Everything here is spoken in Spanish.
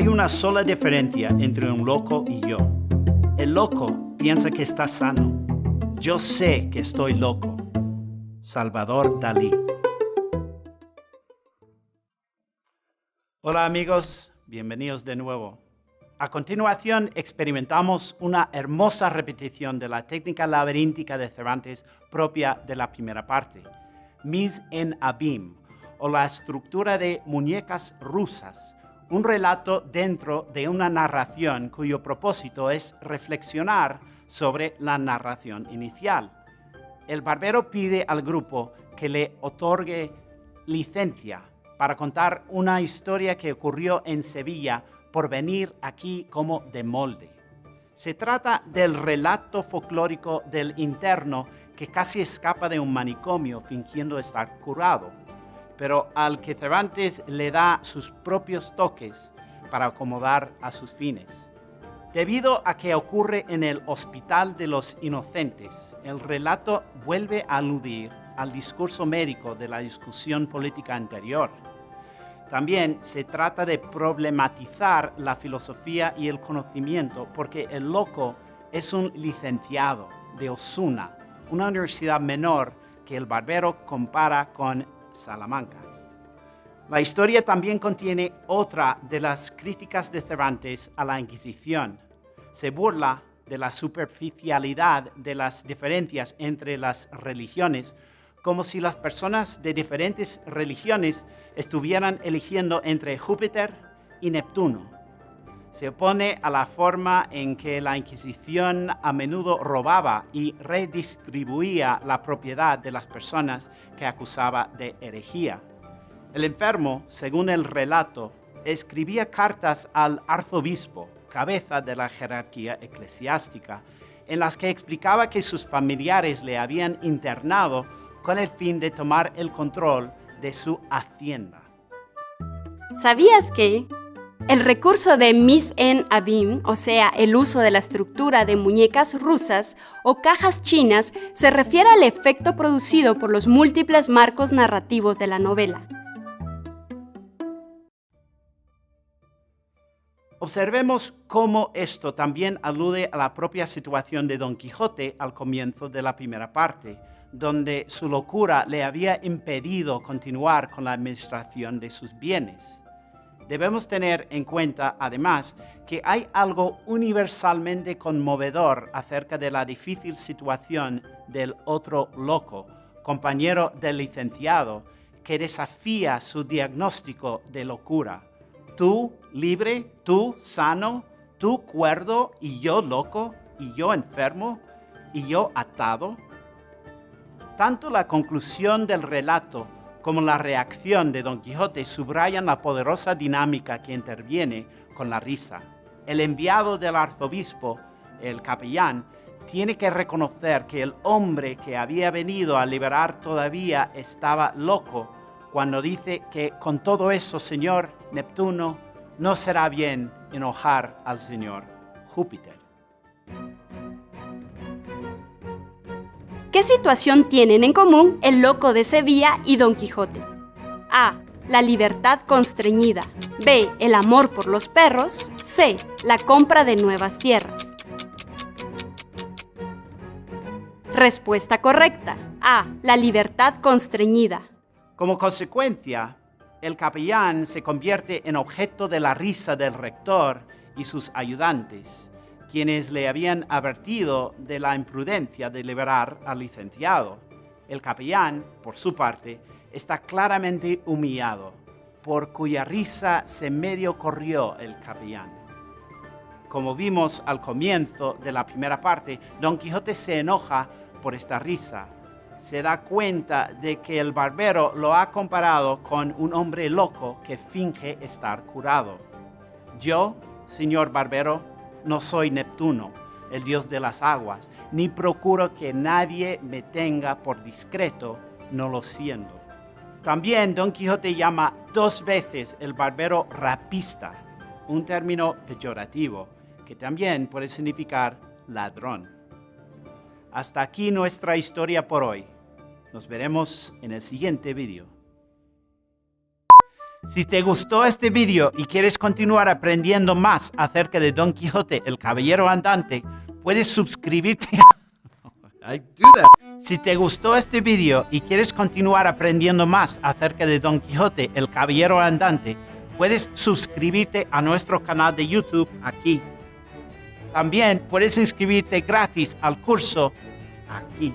Hay una sola diferencia entre un loco y yo. El loco piensa que está sano. Yo sé que estoy loco. Salvador Dalí. Hola amigos, bienvenidos de nuevo. A continuación experimentamos una hermosa repetición de la técnica laberíntica de Cervantes propia de la primera parte, Mis en Abim, o la estructura de muñecas rusas, un relato dentro de una narración cuyo propósito es reflexionar sobre la narración inicial. El barbero pide al grupo que le otorgue licencia para contar una historia que ocurrió en Sevilla por venir aquí como de molde. Se trata del relato folclórico del interno que casi escapa de un manicomio fingiendo estar curado, pero al que Cervantes le da sus propios toques para acomodar a sus fines. Debido a que ocurre en el Hospital de los Inocentes, el relato vuelve a aludir al discurso médico de la discusión política anterior, también se trata de problematizar la filosofía y el conocimiento porque el loco es un licenciado de Osuna, una universidad menor que el barbero compara con Salamanca. La historia también contiene otra de las críticas de Cervantes a la Inquisición. Se burla de la superficialidad de las diferencias entre las religiones como si las personas de diferentes religiones estuvieran eligiendo entre Júpiter y Neptuno. Se opone a la forma en que la Inquisición a menudo robaba y redistribuía la propiedad de las personas que acusaba de herejía. El enfermo, según el relato, escribía cartas al arzobispo, cabeza de la jerarquía eclesiástica, en las que explicaba que sus familiares le habían internado con el fin de tomar el control de su hacienda. ¿Sabías que el recurso de mis en abim, o sea, el uso de la estructura de muñecas rusas o cajas chinas, se refiere al efecto producido por los múltiples marcos narrativos de la novela? Observemos cómo esto también alude a la propia situación de Don Quijote al comienzo de la primera parte, donde su locura le había impedido continuar con la administración de sus bienes. Debemos tener en cuenta, además, que hay algo universalmente conmovedor acerca de la difícil situación del otro loco, compañero del licenciado, que desafía su diagnóstico de locura. Tú libre, tú sano, tú cuerdo y yo loco, y yo enfermo, y yo atado. Tanto la conclusión del relato como la reacción de Don Quijote subrayan la poderosa dinámica que interviene con la risa. El enviado del arzobispo, el capellán, tiene que reconocer que el hombre que había venido a liberar todavía estaba loco cuando dice que con todo eso, señor Neptuno, no será bien enojar al señor Júpiter. ¿Qué situación tienen en común el loco de Sevilla y Don Quijote? A. La libertad constreñida. B. El amor por los perros. C. La compra de nuevas tierras. Respuesta correcta. A. La libertad constreñida. Como consecuencia, el capellán se convierte en objeto de la risa del rector y sus ayudantes quienes le habían advertido de la imprudencia de liberar al licenciado. El capellán, por su parte, está claramente humillado, por cuya risa se medio corrió el capellán. Como vimos al comienzo de la primera parte, Don Quijote se enoja por esta risa. Se da cuenta de que el barbero lo ha comparado con un hombre loco que finge estar curado. Yo, señor barbero, no soy Neptuno, el dios de las aguas, ni procuro que nadie me tenga por discreto, no lo siendo. También Don Quijote llama dos veces el barbero rapista, un término peyorativo, que también puede significar ladrón. Hasta aquí nuestra historia por hoy. Nos veremos en el siguiente vídeo. Si te gustó este video y quieres continuar aprendiendo más acerca de Don Quijote, el caballero andante, puedes suscribirte a... I do that. Si te gustó este video y quieres continuar aprendiendo más acerca de Don Quijote, el caballero andante, puedes suscribirte a nuestro canal de YouTube aquí. También puedes inscribirte gratis al curso aquí.